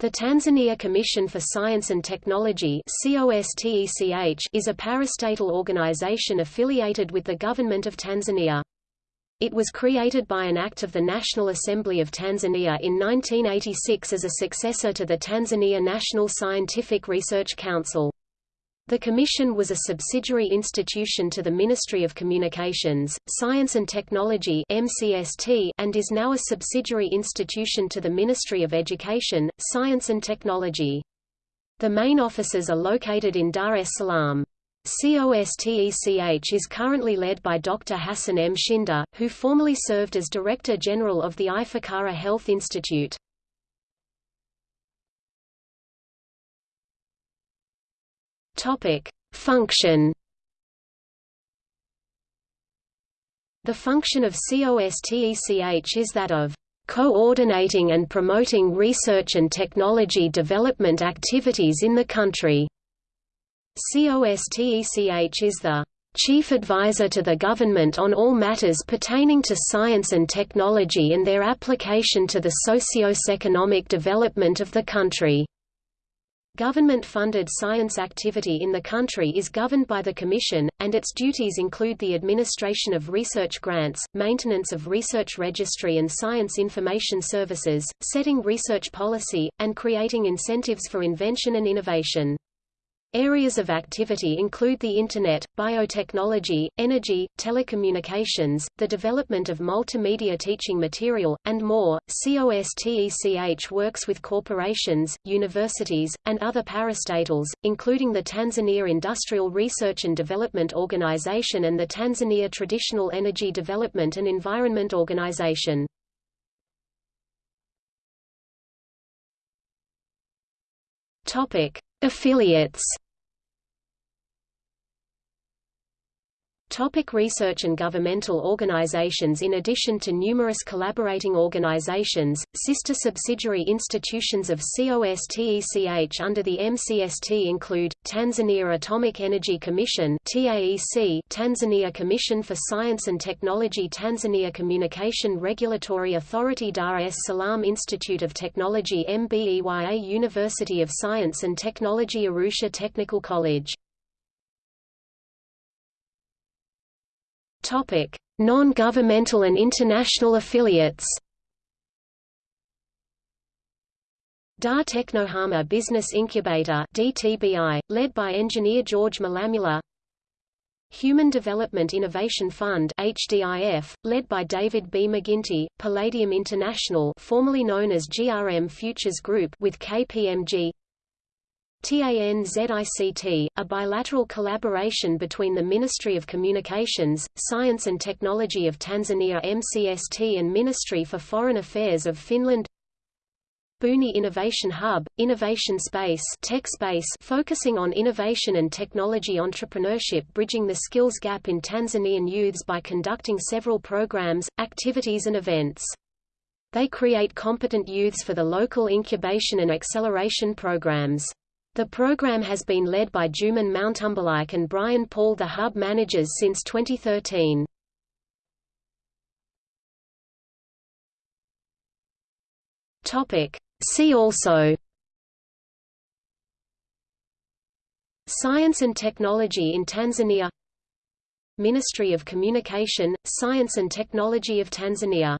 The Tanzania Commission for Science and Technology is a parastatal organization affiliated with the Government of Tanzania. It was created by an act of the National Assembly of Tanzania in 1986 as a successor to the Tanzania National Scientific Research Council. The Commission was a subsidiary institution to the Ministry of Communications, Science and Technology MCST, and is now a subsidiary institution to the Ministry of Education, Science and Technology. The main offices are located in Dar es Salaam. COSTECH is currently led by Dr. Hassan Mshinda, who formerly served as Director General of the Ifakara Health Institute. Topic: Function. The function of COSTECH is that of coordinating and promoting research and technology development activities in the country. COSTECH is the chief advisor to the government on all matters pertaining to science and technology and their application to the socio-economic development of the country. Government-funded science activity in the country is governed by the Commission, and its duties include the administration of research grants, maintenance of research registry and science information services, setting research policy, and creating incentives for invention and innovation. Areas of activity include the Internet, biotechnology, energy, telecommunications, the development of multimedia teaching material, and more. COSTECH works with corporations, universities, and other parastatals, including the Tanzania Industrial Research and Development Organization and the Tanzania Traditional Energy Development and Environment Organization. Topic: Affiliates Topic research and governmental organizations In addition to numerous collaborating organizations, sister subsidiary institutions of COSTECH under the MCST include, Tanzania Atomic Energy Commission TAEC, Tanzania Commission for Science and Technology Tanzania Communication Regulatory Authority Dar es Salaam Institute of Technology MBEYA University of Science and Technology Arusha Technical College Non-governmental and international affiliates. Dar Teknohama Business Incubator (DTBI), led by engineer George Mulamula. Human Development Innovation Fund (HDIF), led by David B. McGinty, Palladium International, formerly known as GRM Futures Group, with KPMG. TANZICT, a bilateral collaboration between the Ministry of Communications, Science and Technology of Tanzania MCST and Ministry for Foreign Affairs of Finland Buni Innovation Hub, Innovation Space, Tech Space focusing on innovation and technology entrepreneurship bridging the skills gap in Tanzanian youths by conducting several programs, activities and events. They create competent youths for the local incubation and acceleration programs. The program has been led by Jumanne Mtambalike and Brian Paul the hub managers since 2013. See also. Science and Technology in Tanzania. Ministry of Communication, Science and Technology of Tanzania